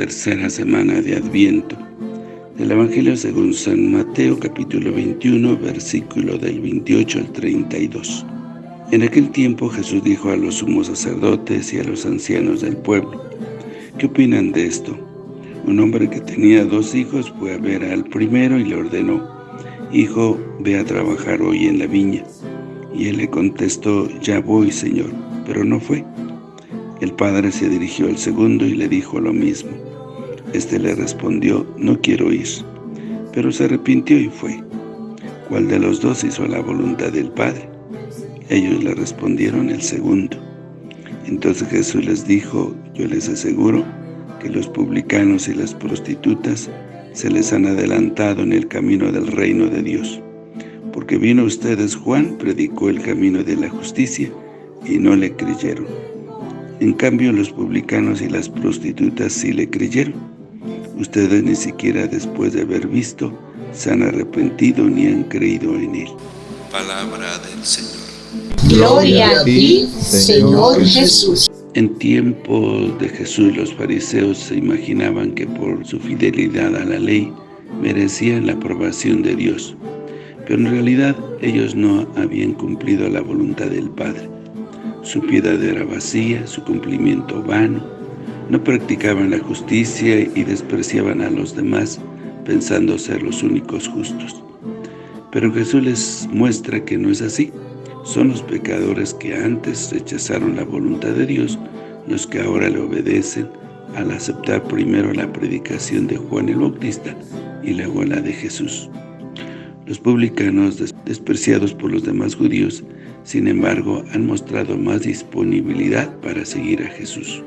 tercera semana de Adviento. Del Evangelio según San Mateo, capítulo 21, versículo del 28 al 32. En aquel tiempo Jesús dijo a los sumos sacerdotes y a los ancianos del pueblo, ¿qué opinan de esto? Un hombre que tenía dos hijos fue a ver al primero y le ordenó, Hijo, ve a trabajar hoy en la viña. Y él le contestó, ya voy, Señor, pero no fue. El padre se dirigió al segundo y le dijo lo mismo. Este le respondió, no quiero ir. Pero se arrepintió y fue. ¿Cuál de los dos hizo la voluntad del Padre? Ellos le respondieron el segundo. Entonces Jesús les dijo, yo les aseguro que los publicanos y las prostitutas se les han adelantado en el camino del reino de Dios. Porque vino ustedes Juan, predicó el camino de la justicia, y no le creyeron en cambio, los publicanos y las prostitutas sí le creyeron. Ustedes ni siquiera después de haber visto se han arrepentido ni han creído en Él. Palabra del Señor. Gloria a ti, Señor Jesús. En tiempos de Jesús, los fariseos se imaginaban que por su fidelidad a la ley merecían la aprobación de Dios. Pero en realidad ellos no habían cumplido la voluntad del Padre. Su piedad era vacía, su cumplimiento vano. No practicaban la justicia y despreciaban a los demás, pensando ser los únicos justos. Pero Jesús les muestra que no es así. Son los pecadores que antes rechazaron la voluntad de Dios, los que ahora le obedecen al aceptar primero la predicación de Juan el Bautista y luego la de Jesús. Los publicanos, despreciados por los demás judíos, sin embargo, han mostrado más disponibilidad para seguir a Jesús.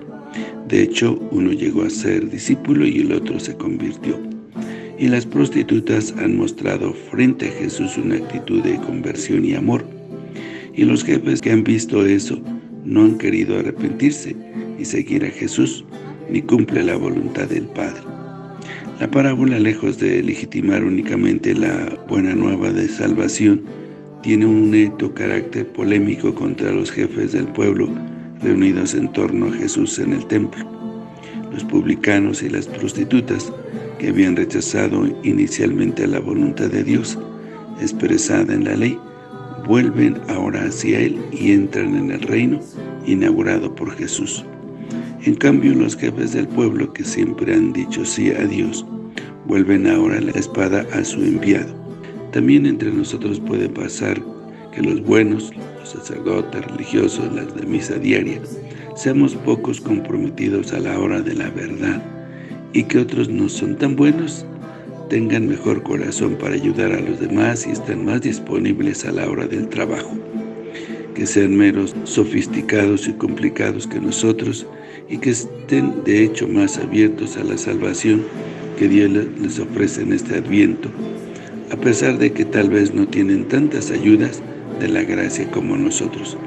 De hecho, uno llegó a ser discípulo y el otro se convirtió. Y las prostitutas han mostrado frente a Jesús una actitud de conversión y amor. Y los jefes que han visto eso no han querido arrepentirse y seguir a Jesús, ni cumple la voluntad del Padre. La parábola, lejos de legitimar únicamente la buena nueva de salvación, tiene un neto carácter polémico contra los jefes del pueblo reunidos en torno a Jesús en el templo. Los publicanos y las prostitutas, que habían rechazado inicialmente la voluntad de Dios expresada en la ley, vuelven ahora hacia Él y entran en el reino inaugurado por Jesús. En cambio, los jefes del pueblo que siempre han dicho sí a Dios, vuelven ahora la espada a su enviado. También entre nosotros puede pasar que los buenos, los sacerdotes religiosos, las de misa diaria, seamos pocos comprometidos a la hora de la verdad y que otros no son tan buenos, tengan mejor corazón para ayudar a los demás y estén más disponibles a la hora del trabajo, que sean meros sofisticados y complicados que nosotros y que estén de hecho más abiertos a la salvación que Dios les ofrece en este Adviento. A pesar de que tal vez no tienen tantas ayudas de la gracia como nosotros.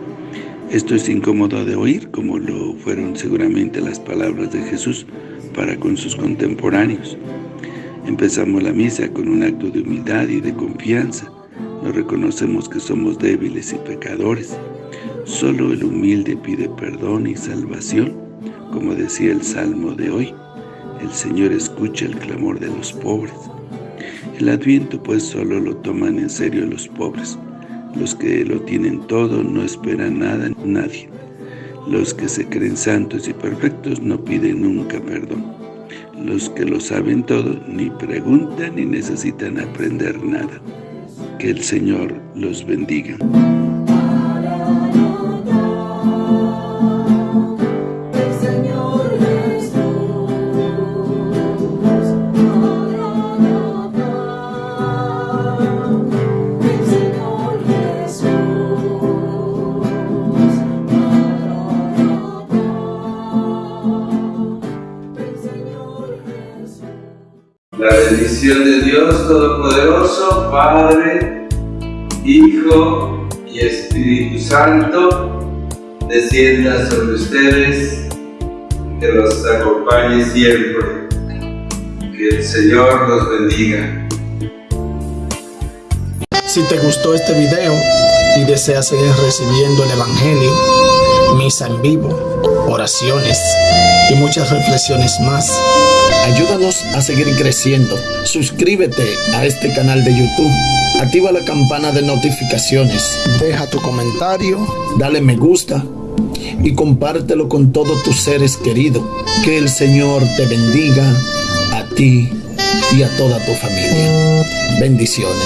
Esto es incómodo de oír, como lo fueron seguramente las palabras de Jesús para con sus contemporáneos. Empezamos la misa con un acto de humildad y de confianza. Nos reconocemos que somos débiles y pecadores. Solo el humilde pide perdón y salvación, como decía el Salmo de hoy. El Señor escucha el clamor de los pobres. El Adviento pues solo lo toman en serio los pobres. Los que lo tienen todo no esperan nada nadie. Los que se creen santos y perfectos no piden nunca perdón. Los que lo saben todo ni preguntan ni necesitan aprender nada. Que el Señor los bendiga. Bendición de Dios Todopoderoso, Padre, Hijo y Espíritu Santo, descienda sobre ustedes, que los acompañe siempre. Que el Señor los bendiga. Si te gustó este video y deseas seguir recibiendo el Evangelio, misa en vivo, oraciones y muchas reflexiones más. Ayúdanos a seguir creciendo. Suscríbete a este canal de YouTube. Activa la campana de notificaciones. Deja tu comentario. Dale me gusta. Y compártelo con todos tus seres queridos. Que el Señor te bendiga a ti y a toda tu familia. Bendiciones.